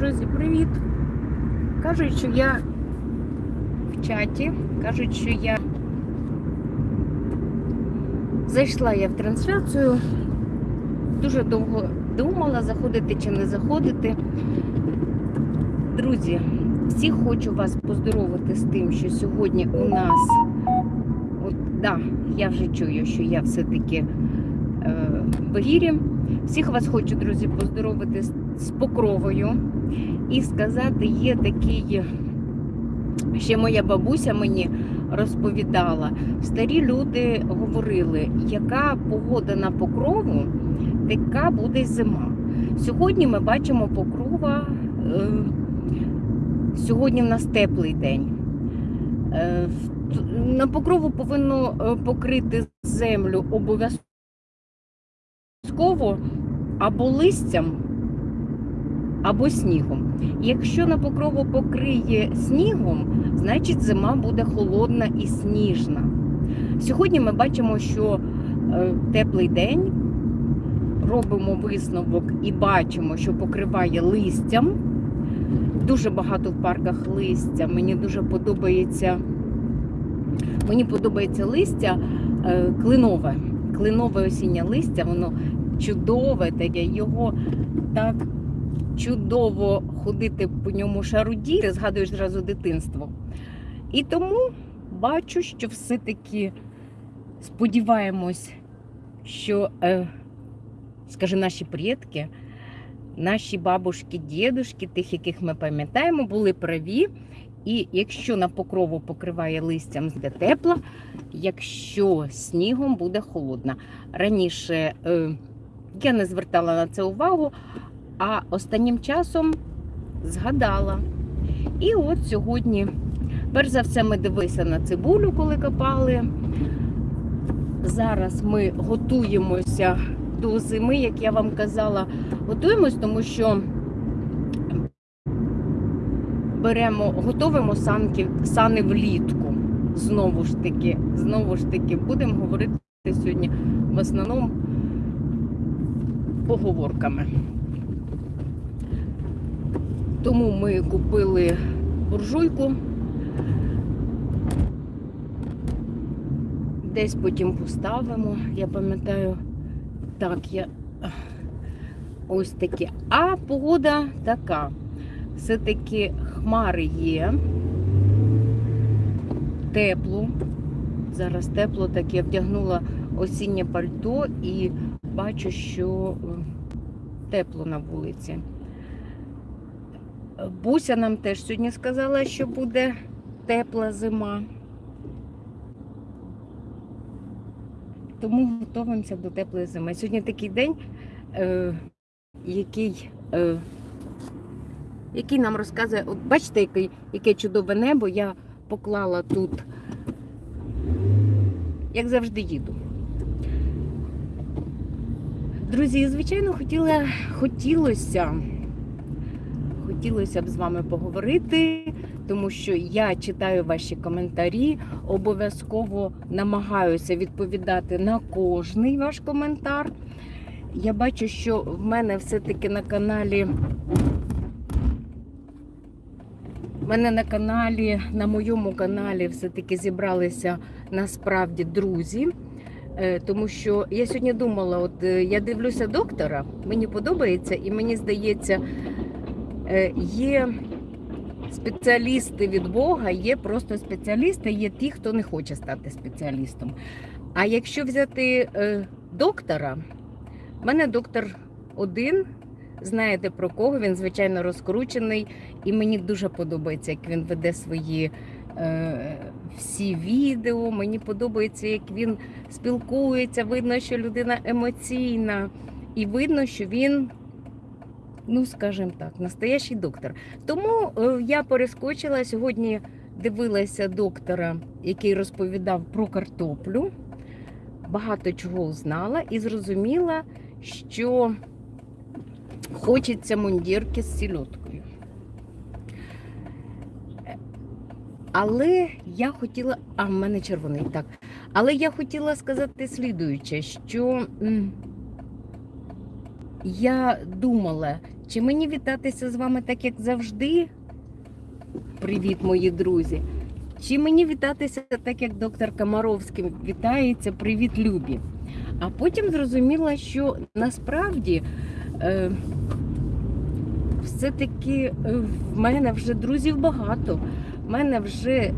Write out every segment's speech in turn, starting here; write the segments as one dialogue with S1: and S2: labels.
S1: Друзі, привіт! Кажуть, що я в чаті, кажуть, що я зайшла я в трансляцію, дуже довго думала, заходити чи не заходити. Друзі, всіх хочу вас поздоровити з тим, що сьогодні у нас, от, да, я вже чую, що я все-таки е, в егірі. Всіх вас хочу, друзі, поздоровити з, з покровою і сказати, є такий, ще моя бабуся мені розповідала, старі люди говорили, яка погода на покрову, така буде зима. Сьогодні ми бачимо покрова, е, сьогодні в нас теплий день. Е, на покрову повинно е, покрити землю обов'язково обов'язково або листям, або снігом. Якщо на покрову покриє снігом, значить зима буде холодна і сніжна. Сьогодні ми бачимо, що е, теплий день, робимо висновок і бачимо, що покриває листям. Дуже багато в парках листя. Мені дуже подобається. Мені подобається листя е, клинове. Клинове осіннє листя, воно чудове таке, його так чудово ходити по ньому шарудіти, згадуєш зразу дитинство. І тому бачу, що все-таки сподіваємось, що, е, скажи, наші предки, наші бабушки, дідушки, тих, яких ми пам'ятаємо, були праві. І якщо на покрову покриває листям буде тепло, якщо снігом буде холодно. Раніше е, я не звертала на це увагу, а останнім часом згадала. І от сьогодні, перш за все, ми дивилися на цибулю, коли копали. Зараз ми готуємося до зими, як я вам казала, готуємось, тому що беремо, готовимо санки, сани влітку. Знову ж таки, знову ж таки, будемо говорити сьогодні в основному поговорками. Тому ми купили буржуйку. Десь потім поставимо. Я пам'ятаю, так, я ось таке. А погода така. Все-таки хмари є. Тепло. Зараз тепло, так я вдягнула осіннє пальто і бачу, що тепло на вулиці. Буся нам теж сьогодні сказала, що буде тепла зима. Тому готуємося до теплої зими. Сьогодні такий день, е, який, е, який нам розказує, от бачите, який, яке чудове небо я поклала тут, як завжди їду. Друзі, звичайно, хотіла, хотілося, хотілося б з вами поговорити, тому що я читаю ваші коментарі, обов'язково намагаюся відповідати на кожний ваш коментар. Я бачу, що в мене все-таки на каналі. В мене на каналі, на моєму каналі, все-таки зібралися насправді друзі. Е, Тому що я сьогодні думала, от е, я дивлюся доктора, мені подобається, і мені здається, є спеціалісти від Бога, є просто спеціалісти, є ті, хто не хоче стати спеціалістом. А якщо взяти е, доктора, в мене доктор один, знаєте про кого, він звичайно розкручений, і мені дуже подобається, як він веде свої е, всі відео. Мені подобається, як він спілкується, видно, що людина емоційна, і видно, що він, ну скажімо так, настоящий доктор. Тому е, я перескочила сьогодні. Дивилася доктора, який розповідав про картоплю, багато чого узнала і зрозуміла, що хочеться мундірки з сільоткою. Але я хотіла. А, в мене червоний, так. Але я хотіла сказати слідуюче, що я думала, чи мені вітатися з вами так, як завжди. Привіт, мої друзі. Чи мені вітатися так, як доктор Комаровський вітається, привіт, любі. А потім зрозуміла, що насправді е, все-таки е, в мене вже друзів багато. В мене вже,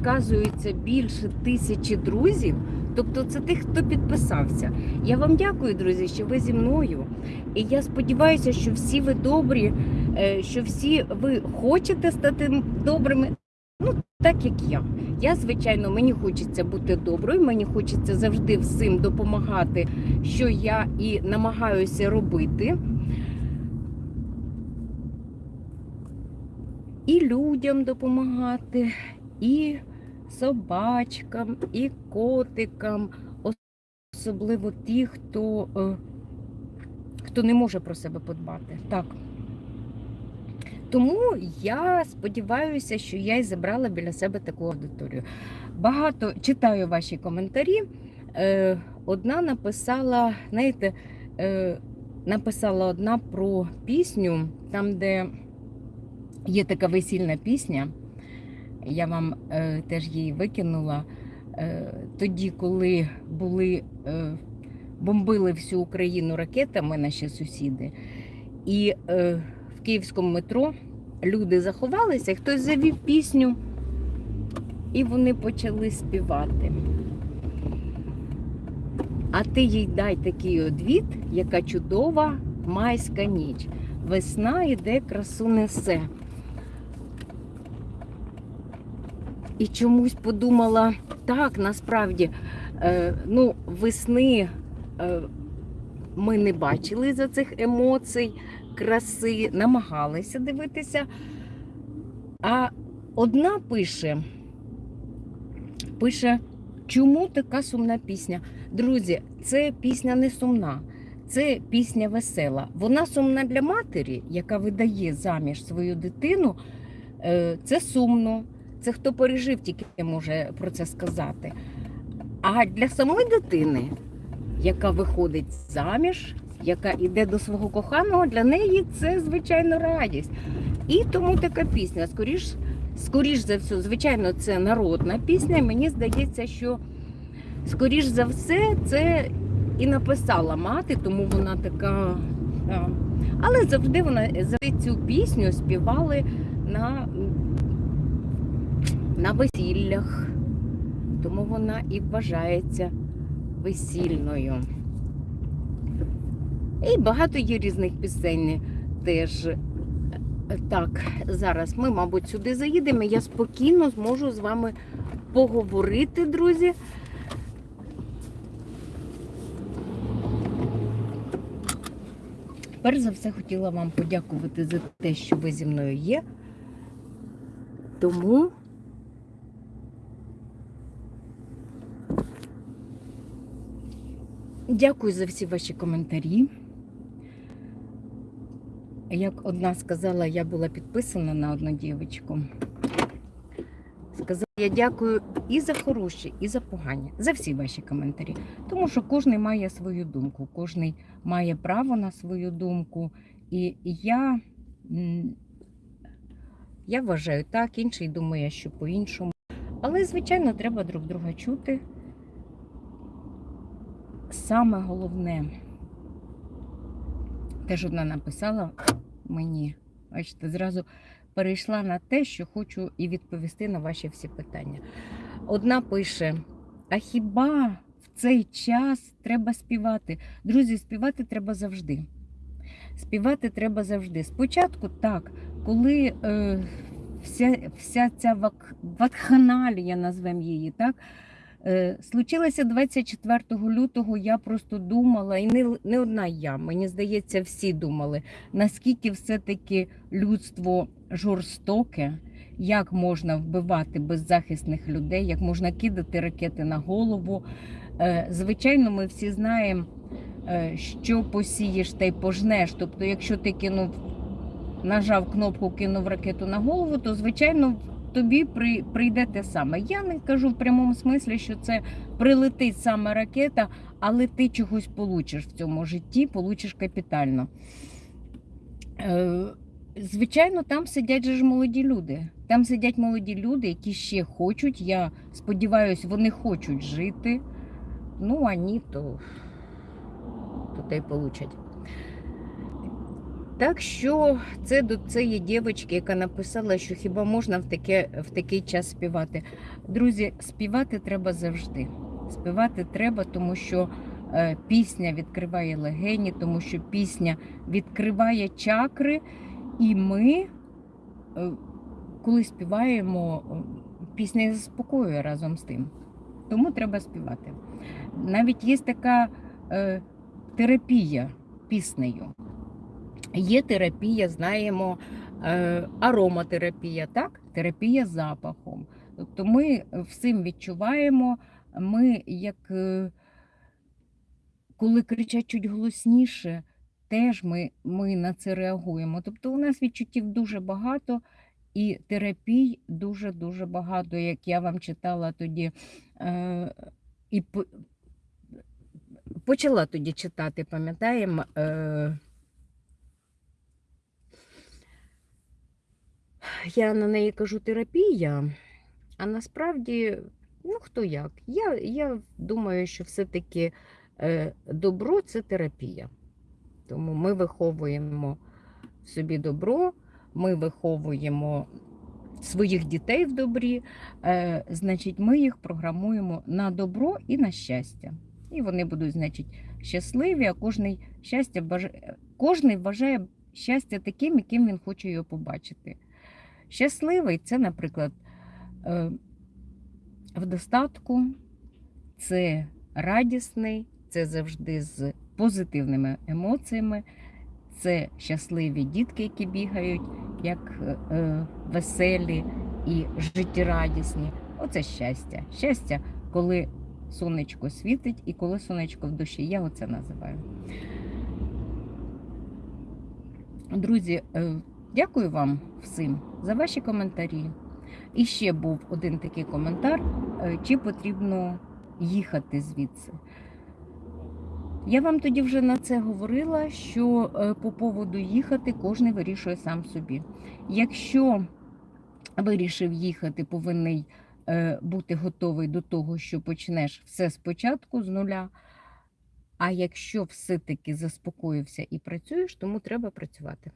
S1: оказується, більше тисячі друзів. Тобто це тих, хто підписався. Я вам дякую, друзі, що ви зі мною. І я сподіваюся, що всі ви добрі, е, що всі ви хочете стати добрими. Ну, так як я. Я, звичайно, мені хочеться бути доброю, мені хочеться завжди всім допомагати, що я і намагаюся робити. І людям допомагати, і собачкам, і котикам, особливо ті, хто, е, хто не може про себе подбати. Так. Тому я сподіваюся, що я і забрала біля себе таку аудиторію. Багато читаю ваші коментарі. Е, Одна написала, знаєте, е, написала одна про пісню, там, де є така весільна пісня. Я вам е, теж її викинула. Е, тоді, коли були, е, бомбили всю Україну ракетами наші сусіди, і е, в київському метро люди заховалися, хтось завів пісню, і вони почали співати. А ти їй дай такий одвід, яка чудова майська ніч. Весна іде, красу несе. І чомусь подумала, так, насправді, е, ну, весни е, ми не бачили за цих емоцій, краси, намагалися дивитися. А одна пише, пише, чому така сумна пісня? Друзі, це пісня не сумна, це пісня весела. Вона сумна для матері, яка видає заміж свою дитину. Е, Це сумно. Це хто пережив, тільки може про це сказати. А для самої дитини, яка виходить заміж, яка йде до свого коханого, для неї це звичайно радість. І тому така пісня. Скоріш, скоріш за все, звичайно, це народна пісня. Мені здається, що скоріш за все це і написала мати, тому вона така. Але завжди вона завжди цю пісню співали на на весіллях, тому вона і вважається весільною. І багато є різних пісень теж. Так, зараз ми, мабуть, сюди заїдемо. Я спокійно зможу з вами поговорити, друзі. Перш за все хотіла вам подякувати за те, що ви зі мною є. Тому Дякую за всі ваші коментарі. Як одна сказала, я була підписана на одну дівчинку. Сказала, я дякую і за хороші, і за погані, за всі ваші коментарі. Тому що кожен має свою думку, кожен має право на свою думку. І я, я вважаю так, інший думає, що по-іншому. Але, звичайно, треба друг друга чути. Саме головне, теж одна написала мені, бачите, зразу перейшла на те, що хочу і відповісти на ваші всі питання. Одна пише: а хіба в цей час треба співати? Друзі, співати треба завжди. Співати треба завжди. Спочатку так, коли е, вся, вся ця вак, вакханалія, назвемо її, так. Е, Случилося 24 лютого. Я просто думала, і не, не одна я, мені здається, всі думали, наскільки все-таки людство жорстоке, як можна вбивати беззахисних людей, як можна кидати ракети на голову. Е, Звичайно, ми всі знаємо, е, що посієш та й пожнеш. Тобто, якщо ти кинув, нажав кнопку, кинув ракету на голову, то звичайно тобі при, прийде те саме. Я не кажу в прямому смислі, що це прилетить саме ракета, але ти чогось получиш в цьому житті, получиш капітально. Е, Звичайно, там сидять ж молоді люди. Там сидять молоді люди, які ще хочуть. Я сподіваюся, вони хочуть жити. Ну, а ні, то, то те й получать. Так що це до цієї дівчинки, яка написала, що хіба можна в, таке, в такий час співати. Друзі, співати треба завжди. Співати треба, тому що е, пісня відкриває легені, тому що пісня відкриває чакри, і ми, е, коли співаємо, е, пісня заспокоює разом з тим. Тому треба співати. Навіть є така е, терапія піснею. Є терапія, знаємо, е, ароматерапія, так? терапія запахом. Тобто ми всім відчуваємо, ми як е, коли кричать чуть голосніше, теж ми, ми на це реагуємо. Тобто у нас відчуттів дуже багато і терапій дуже-дуже багато, як я вам читала тоді. Е, і почала тоді читати, пам'ятаємо. Я на неї кажу терапія, а насправді, ну хто як? Я, я думаю, що все-таки е, добро це терапія. Тому ми виховуємо собі добро, ми виховуємо своїх дітей в добрі, е, значить, ми їх програмуємо на добро і на щастя. І вони будуть, значить, щасливі, а кожний щастя бажає, кожний вважає щастя таким, яким він хоче його побачити. Щасливий це, наприклад, е, в достатку, це радісний, це завжди з позитивними емоціями, це щасливі дітки, які бігають, як е, е, веселі і життєрадісні. Оце щастя. Щастя, коли сонечко світить і коли сонечко в душі. Я оце називаю. Друзі, дякую вам всім за ваші коментарі. І ще був один такий коментар: е, чи потрібно їхати звідси. Я вам тоді вже на це говорила, що е, по поводу їхати кожен вирішує сам собі. Якщо вирішив їхати, повинен бути готовий до того, що почнеш все спочатку з нуля. А якщо все-таки заспокоївся і працюєш, тому треба працювати.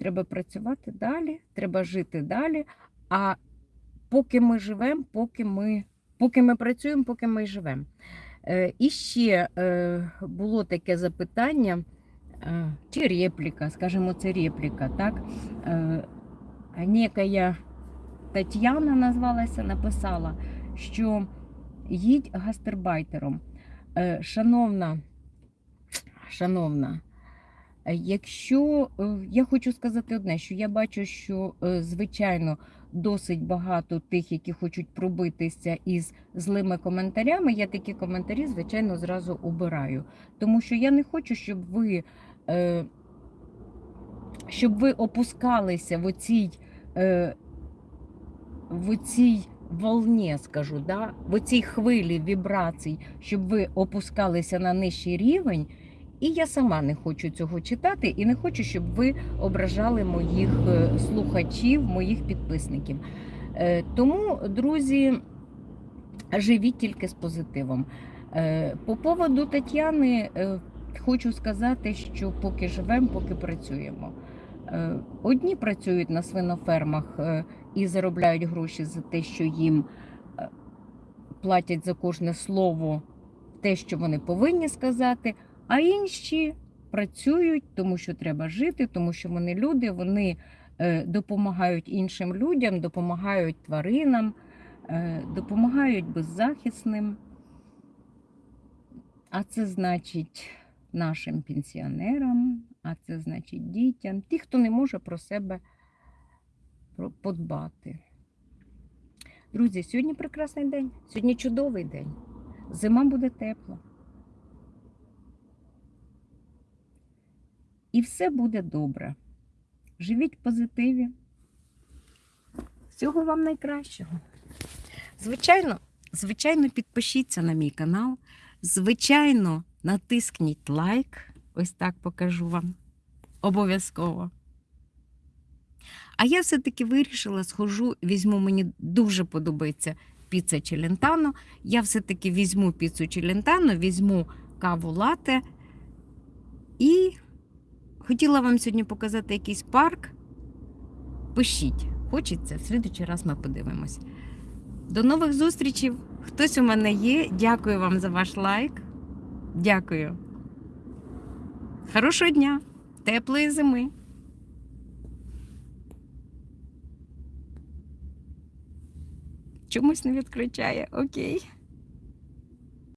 S1: Треба працювати далі, треба жити далі. А поки ми живемо, поки ми, поки ми працюємо, поки ми живемо. Е, І ще е, було таке запитання, е, чи репліка, скажімо, це репліка, так? Е, Некая Тетяна назвалася, написала, що їдь гастербайтером. Е, Шановна, шановна, якщо е, я хочу сказати одне, що я бачу, що е, звичайно досить багато тих, які хочуть пробитися із злими коментарями, я такі коментарі, звичайно, зразу обираю. Тому що я не хочу, щоб ви, е, щоб ви опускалися в оцій, е, в оцій волні, скажу, да? в оцій хвилі вібрацій, щоб ви опускалися на нижчий рівень. І я сама не хочу цього читати, і не хочу, щоб ви ображали моїх е, слухачів, моїх підписників. Е, Тому, друзі, живіть тільки з позитивом. Е, По поводу Тетяни хочу сказати, що поки живемо, поки працюємо. Одні працюють на свинофермах і заробляють гроші за те, що їм платять за кожне слово те, що вони повинні сказати. А інші працюють, тому що треба жити, тому що вони люди, вони е, допомагають іншим людям, допомагають тваринам, е, допомагають беззахисним. А це значить нашим пенсіонерам, а це значить дітям, ті, хто не може про себе подбати. Друзі, сьогодні прекрасний день, сьогодні чудовий день. Зима буде тепла. І все буде добре. Живіть в позитиві. Всього вам найкращого. Звичайно, звичайно, підпишіться на мій канал. Звичайно, натисніть лайк. Ось так покажу вам. Обов'язково. А я все-таки вирішила, схожу, візьму, мені дуже подобається піца челентано. Я все-таки візьму піцу челентано, візьму каву лате. І хотіла вам сьогодні показати якийсь парк. Пишіть, хочеться, в слідучий раз ми подивимось. До нових зустрічей. Хтось у мене є. Дякую вам за ваш лайк. Дякую. Хорошого дня, теплої зими. Чомусь не відключає. Окей.